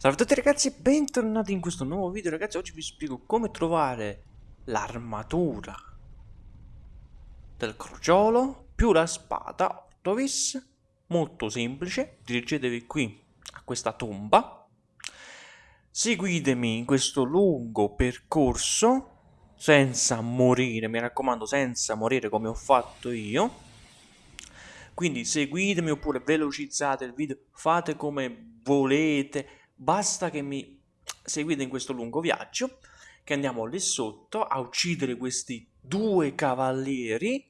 Salve a tutti ragazzi e bentornati in questo nuovo video. Ragazzi Oggi vi spiego come trovare l'armatura del crogiolo più la spada 8 vis Molto semplice, dirigetevi qui a questa tomba. Seguitemi in questo lungo percorso senza morire, mi raccomando senza morire come ho fatto io. Quindi seguitemi oppure velocizzate il video, fate come volete, basta che mi seguite in questo lungo viaggio che andiamo lì sotto a uccidere questi due cavalieri.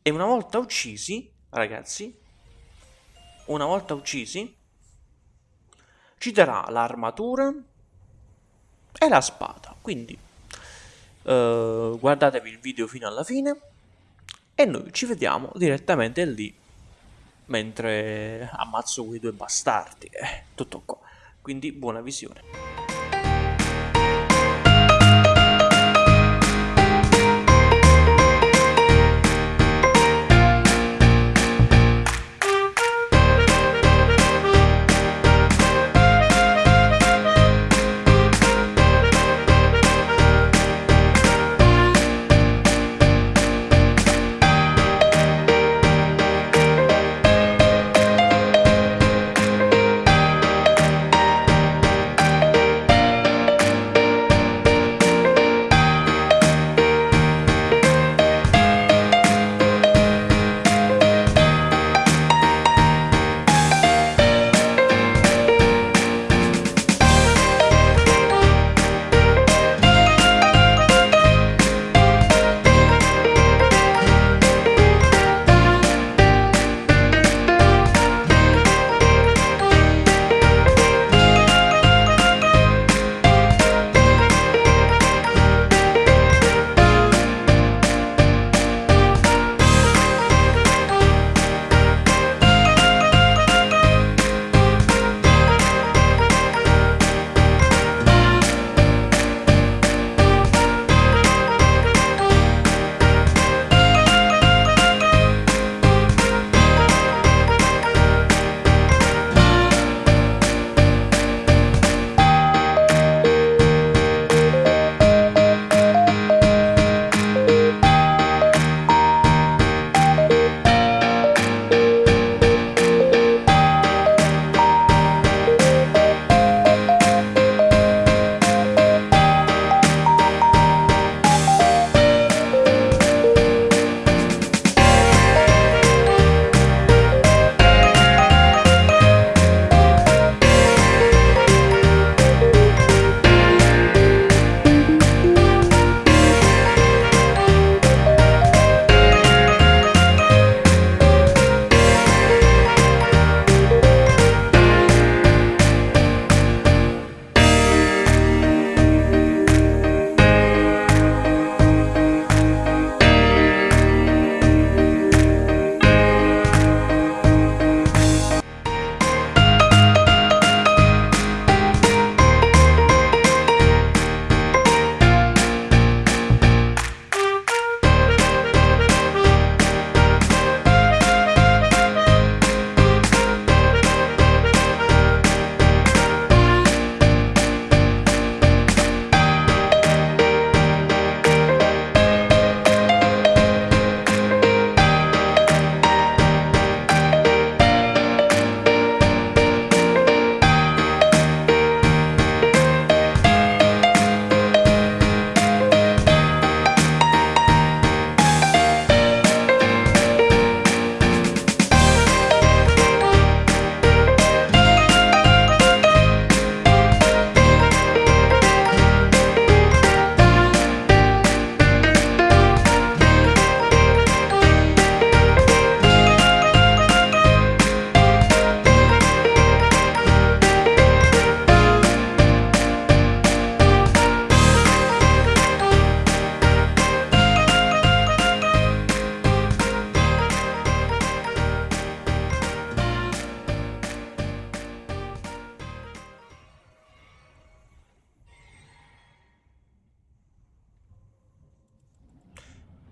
E una volta uccisi ragazzi una volta uccisi ci darà l'armatura e la spada. Quindi uh, guardatevi il video fino alla fine e noi ci vediamo direttamente lì mentre ammazzo quei due bastardi. Eh, tutto qua. Quindi buona visione.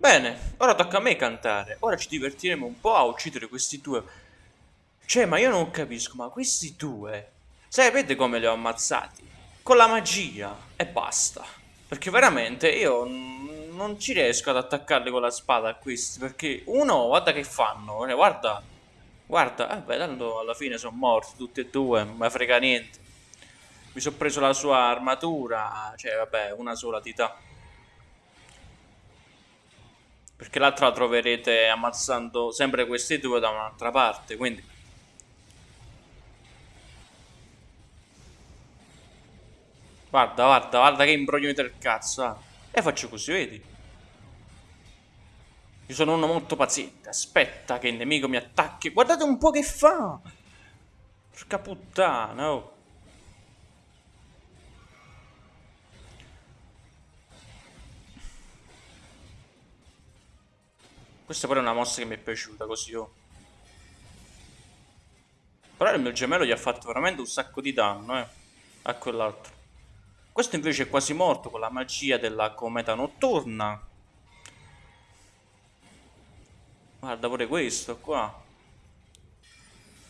Bene, ora tocca a me cantare. Ora ci divertiremo un po' a uccidere questi due. Cioè, ma io non capisco, ma questi due Sapete come li ho ammazzati? Con la magia e basta. Perché veramente io non ci riesco ad attaccarli con la spada a questi. Perché uno, guarda che fanno. Eh, guarda, guarda. Vabbè, tanto alla fine sono morti tutti e due. Non mi frega niente. Mi sono preso la sua armatura. Cioè, vabbè, una sola tità. Perché l'altra la troverete ammazzando sempre questi due da un'altra parte, quindi... Guarda, guarda, guarda che imbroglio del cazzo, ah. E faccio così, vedi? Io sono uno molto paziente, aspetta che il nemico mi attacchi. Guardate un po' che fa! Porca puttana, oh. Questa pure è una mossa che mi è piaciuta così, oh. Però il mio gemello gli ha fatto veramente un sacco di danno, eh. A quell'altro. Questo invece è quasi morto con la magia della cometa notturna. Guarda pure questo qua.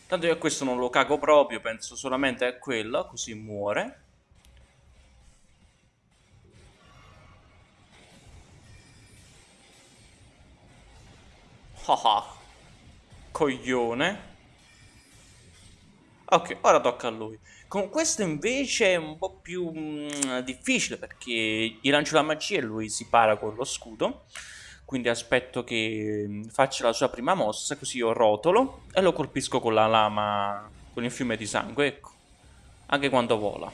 Tanto io a questo non lo cago proprio, penso solamente a quello, così muore. Ah, coglione. Ok, ora tocca a lui. Con questo invece è un po' più mm, difficile perché gli lancio la magia e lui si para con lo scudo. Quindi aspetto che mm, faccia la sua prima mossa, così io rotolo e lo colpisco con la lama, con il fiume di sangue, ecco. Anche quando vola.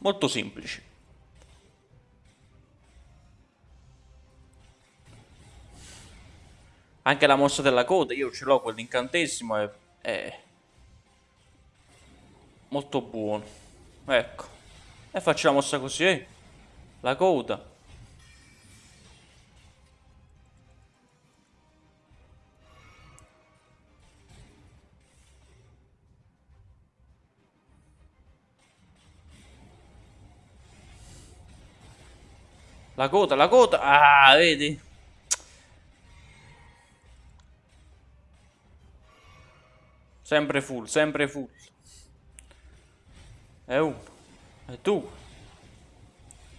Molto semplice. Anche la mossa della coda, io ce l'ho quell'incantesimo e... È molto buono. Ecco. E faccio la mossa così, eh? La coda. La coda, la coda. Ah, vedi? Sempre full, sempre full. E uno. E due.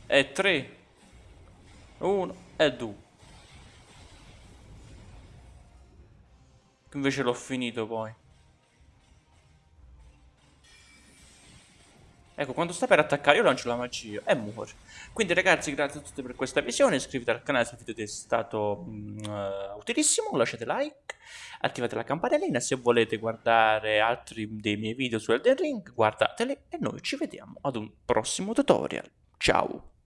E tre. Uno e due. Invece l'ho finito poi. Ecco, quando sta per attaccare io lancio la magia e muore. Quindi ragazzi, grazie a tutti per questa visione, iscrivetevi al canale se il video è stato uh, utilissimo, lasciate like, attivate la campanellina, se volete guardare altri dei miei video su Elden Ring, guardateli e noi ci vediamo ad un prossimo tutorial. Ciao!